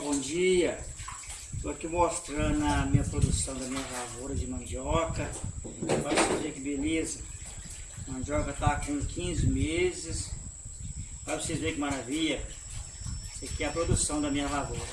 bom dia. Estou aqui mostrando a minha produção da minha lavoura de mandioca. Olha vocês que beleza. A mandioca está com 15 meses. Para vocês verem que maravilha. Isso aqui é a produção da minha lavoura.